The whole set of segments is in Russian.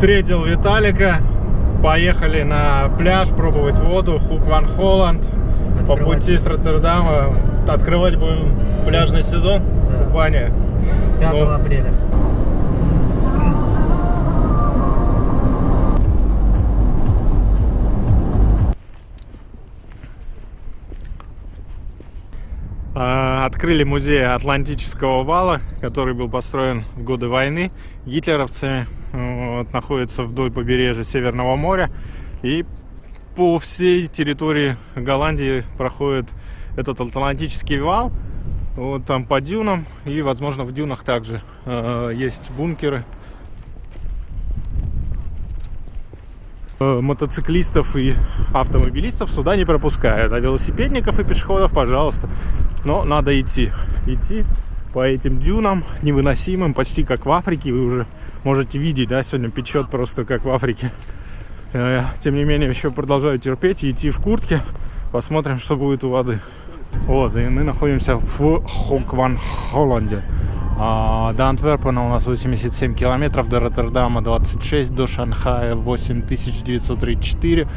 Встретил Виталика. Поехали на пляж пробовать воду. Хук Ван Холланд. По пути с Роттердама. Открывать будем пляжный сезон. Да. Купание. 5 Ну. апреля. А, Открыли музей Атлантического вала, который был построен в годы войны гитлеровцами. Вот, находится вдоль побережья Северного моря. И по всей территории Голландии проходит этот Атлантический вал. Вот там по дюнам. И, возможно, в дюнах также э, есть бункеры. Э, мотоциклистов и автомобилистов сюда не пропускают, а велосипедников и пешеходов, пожалуйста. Но надо идти. Идти по этим дюнам невыносимым, почти как в Африке. Вы уже можете видеть, да, сегодня печет просто как в Африке. Э, Тем не менее, еще продолжаю терпеть и идти в куртке. Посмотрим, что будет у воды. Вот, и мы находимся в Хокван Холланде. А, До Антверпена у нас 87 километров, до Роттердама 26, до Шанхая 8934.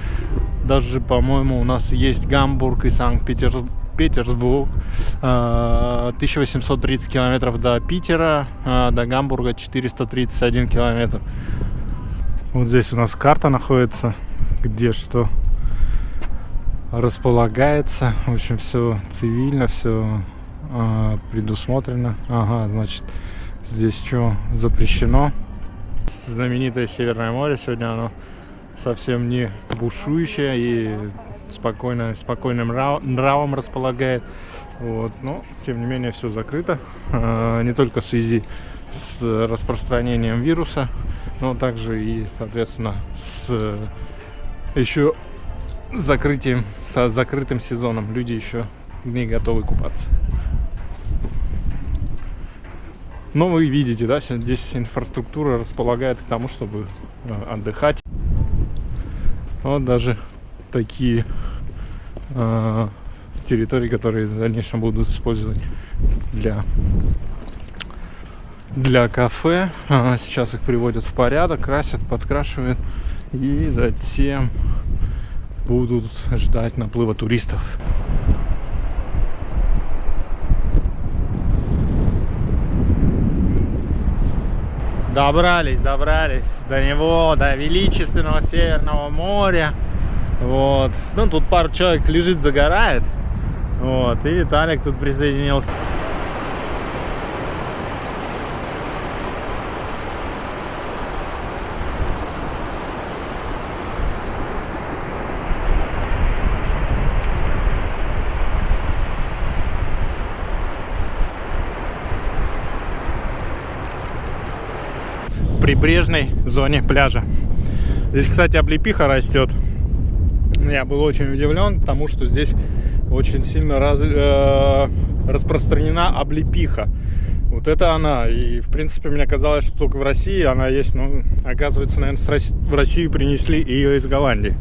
Даже, по-моему, у нас есть Гамбург и Санкт-Петербург. А, 1830 километров до Питера, а, до Гамбурга 431 километр. Вот здесь у нас карта находится, где что располагается. В общем, все цивильно, все предусмотрено. Ага, значит, здесь что запрещено. Знаменитое Северное море. Сегодня оно совсем не бушующее и спокойно, спокойным нрав- нравом располагает. Вот. Но, тем не менее, все закрыто. А, Не только в связи с распространением вируса, но также и, соответственно, с еще закрытием, со закрытым сезоном. Люди еще не готовы купаться. Но вы видите, да, здесь инфраструктура располагает к тому, чтобы э, отдыхать. Вот даже такие э, территории, которые в дальнейшем будут использовать для для кафе. А, Сейчас их приводят в порядок, красят, подкрашивают и затем будут ждать наплыва туристов. Добрались, добрались до него, до величественного Северного моря. Вот. Ну, тут пару человек лежит, загорает. Вот. И Виталик тут присоединился. в прибрежной зоне пляжа. Здесь, кстати, облепиха растет. Я был очень удивлен, потому что здесь очень сильно раз- э, распространена облепиха. Вот это она. И, в принципе, мне казалось, что только в России она есть. Но, оказывается, наверное, в Россию принесли ее из Голландии.